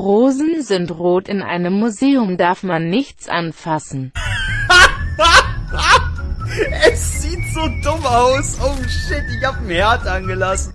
Rosen sind rot, in einem Museum darf man nichts anfassen. es sieht so dumm aus. Oh shit, ich hab ein Herd angelassen.